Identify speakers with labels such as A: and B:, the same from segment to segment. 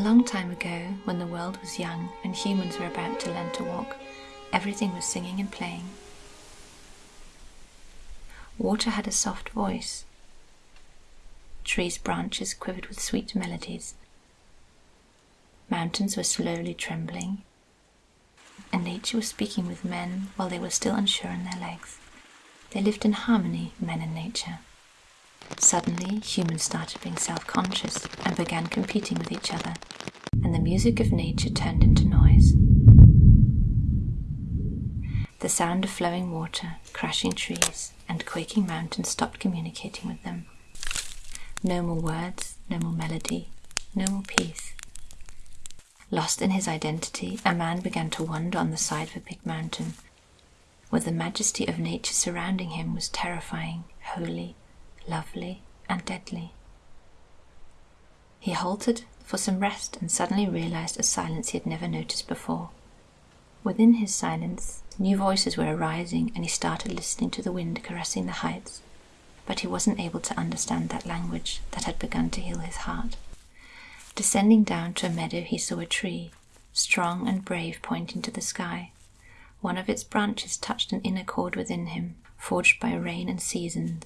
A: long time ago, when the world was young and humans were about to learn to walk, everything was singing and playing. Water had a soft voice. Trees' branches quivered with sweet melodies. Mountains were slowly trembling, and nature was speaking with men while they were still unsure in their legs. They lived in harmony, men and nature. Suddenly, humans started being self conscious and began competing with each other, and the music of nature turned into noise. The sound of flowing water, crashing trees, and quaking mountains stopped communicating with them. No more words, no more melody, no more peace. Lost in his identity, a man began to wander on the side of a big mountain, where the majesty of nature surrounding him was terrifying, holy, lovely, and deadly. He halted for some rest and suddenly realized a silence he had never noticed before. Within his silence, new voices were arising, and he started listening to the wind caressing the heights, but he wasn't able to understand that language that had begun to heal his heart. Descending down to a meadow, he saw a tree, strong and brave, pointing to the sky. One of its branches touched an inner chord within him, forged by rain and seasons,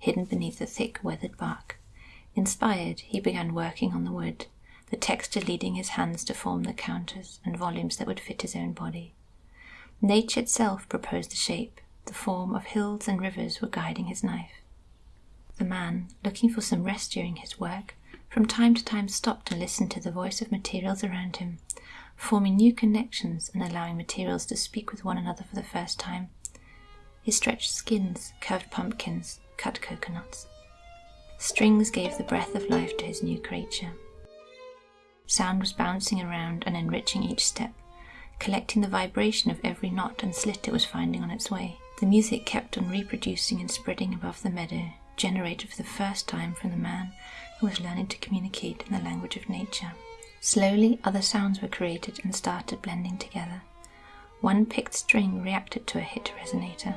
A: hidden beneath the thick, weathered bark. Inspired, he began working on the wood, the texture leading his hands to form the counters and volumes that would fit his own body. Nature itself proposed the shape, the form of hills and rivers were guiding his knife. The man, looking for some rest during his work, from time to time stopped and listened to the voice of materials around him, forming new connections and allowing materials to speak with one another for the first time. He stretched skins, curved pumpkins, cut coconuts. Strings gave the breath of life to his new creature. Sound was bouncing around and enriching each step, collecting the vibration of every knot and slit it was finding on its way. The music kept on reproducing and spreading above the meadow, generated for the first time from the man who was learning to communicate in the language of nature. Slowly, other sounds were created and started blending together. One picked string reacted to a hit resonator.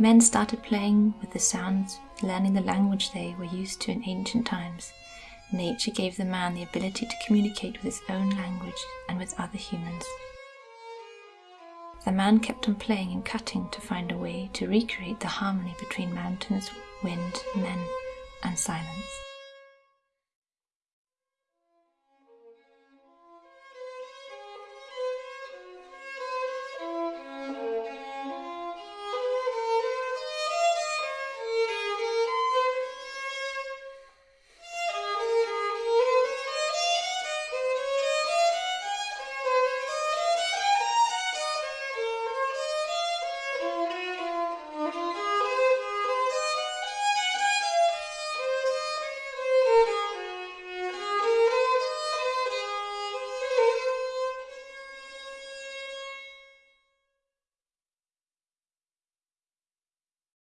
A: Men started playing with the sounds, learning the language they were used to in ancient times. Nature gave the man the ability to communicate with his own language and with other humans. The man kept on playing and cutting to find a way to recreate the harmony between mountains, wind, men, and silence.